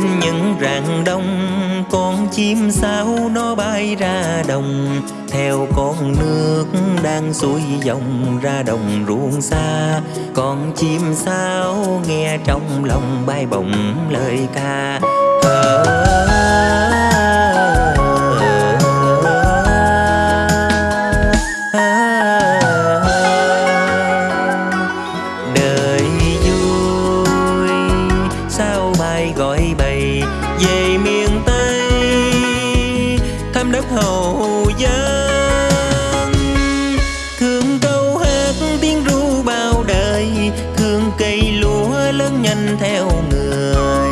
trên những rạng đông con chim sao nó bay ra đồng. Theo con nước đang xuôi dòng ra đồng ruộng xa con chim sao nghe trong lòng bay bổng lời ca. À, thăm đất hậu thương câu hát tiếng ru bao đời, thương cây lúa lớn nhanh theo người.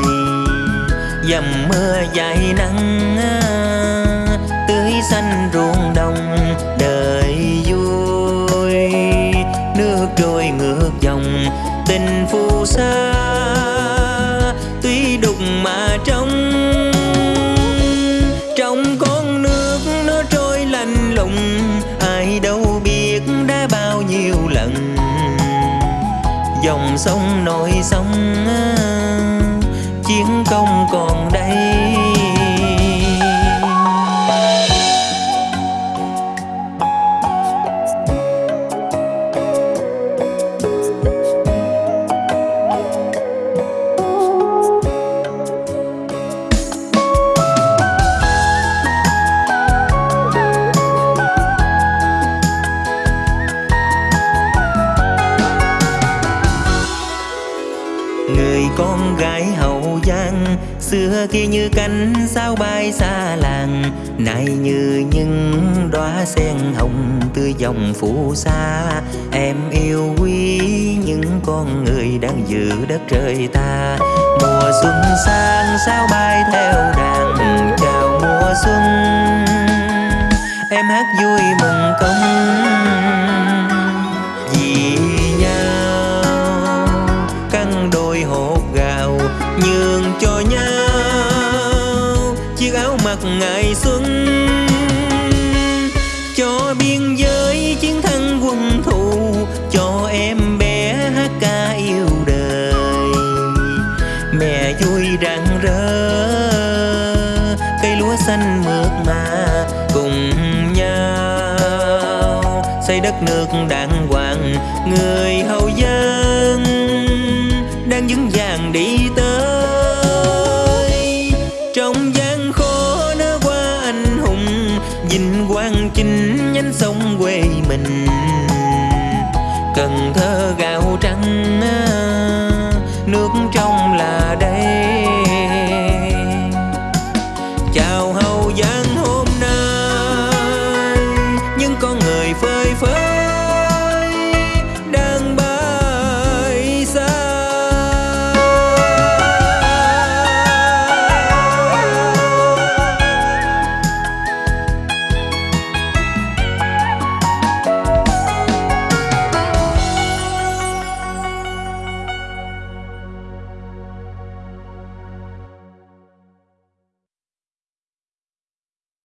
Dầm mưa dài nắng, tưới xanh ruộng đồng đời vui. Nước trôi ngược dòng, tình phù sa dòng sông nổi sông ờ, chiến công còn đây. Người con gái hậu giang, xưa kia như cánh sao bay xa làng, nay như những đóa sen hồng tươi dòng phù sa em yêu quý những con người đang giữ đất trời ta. Mùa xuân sang sao bay theo đàn chào mùa xuân. Em hát vui mừng công nhường cho nhau. Chiếc áo mặc ngày xuân cho biên giới chiến thắng quân thù, cho em bé hát ca yêu đời. Mẹ vui rạng rỡ, cây lúa xanh mượt mà cùng nhau. Xây đất nước đàng hoàng, người hậu dân đang vững vàng vinh quang chinh nhánh sông quê mình. Cần thơ gạo trắng nước trong